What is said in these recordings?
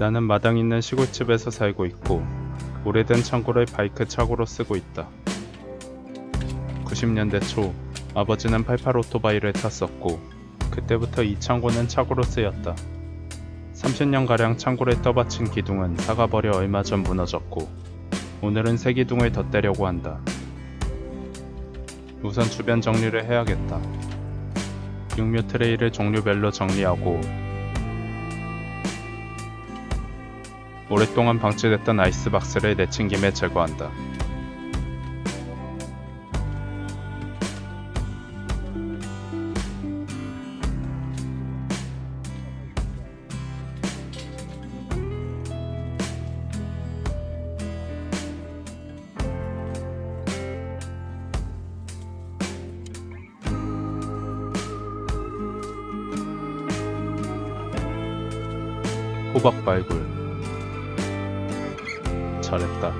나는 마당 있는 시골집에서 살고 있고 오래된 창고를 바이크 차고로 쓰고 있다. 90년대 초 아버지는 88 오토바이를 탔었고 그때부터 이 창고는 차고로 쓰였다. 30년가량 창고를 떠받친 기둥은 사가버려 얼마 전 무너졌고 오늘은 새 기둥을 덧대려고 한다. 우선 주변 정리를 해야겠다. 육류 트레이를 종류별로 정리하고 오랫동안 방치됐던 아이스박스를 내친김에 제거한다. 호박 발굴 잘했다.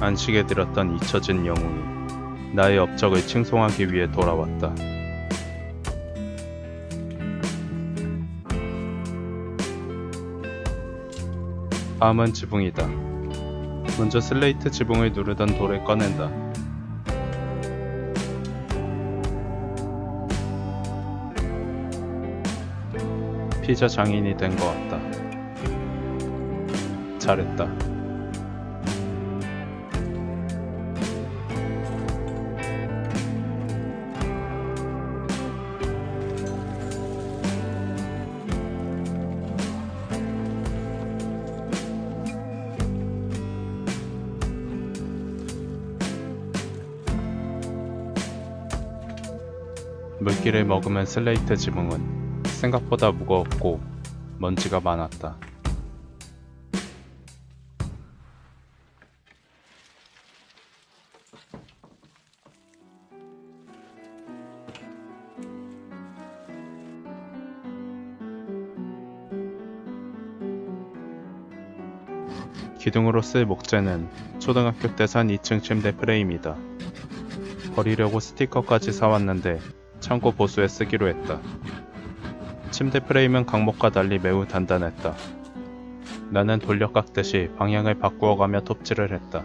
안식에 들었던 잊혀진 영웅이 나의 업적을 칭송하기 위해 돌아왔다. 다음은 지붕이다. 먼저 슬레이트 지붕을 누르던 돌을 꺼낸다. 피자 장인이 된 것 같다. 잘했다. 물기를 머금은 슬레이트 지붕은 생각보다 무거웠고 먼지가 많았다. 기둥으로 쓸 목재는 초등학교 때 산 2층 침대 프레임이다. 버리려고 스티커까지 사왔는데 창고 보수에 쓰기로 했다. 침대 프레임은 강목과 달리 매우 단단했다. 나는 돌려 깎듯이 방향을 바꾸어가며 톱질을 했다.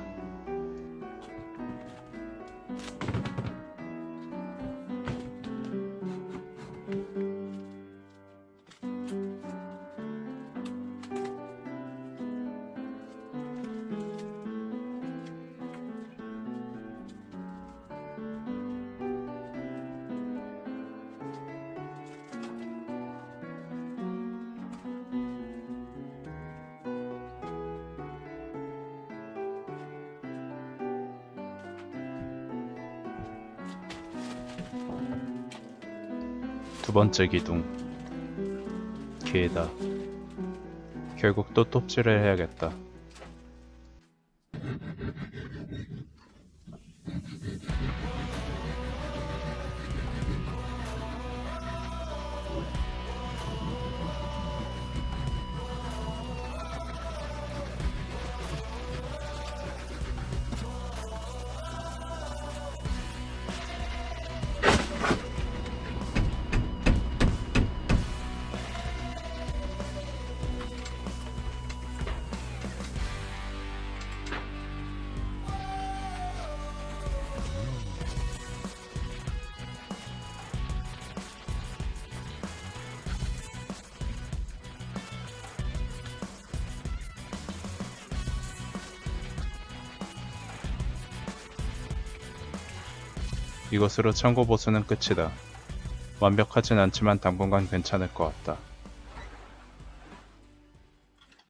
두 번째 기둥. 기회다. 결국 또 톱질을 해야겠다. 이것으로 창고 보수는 끝이다. 완벽하진 않지만 당분간 괜찮을 것 같다.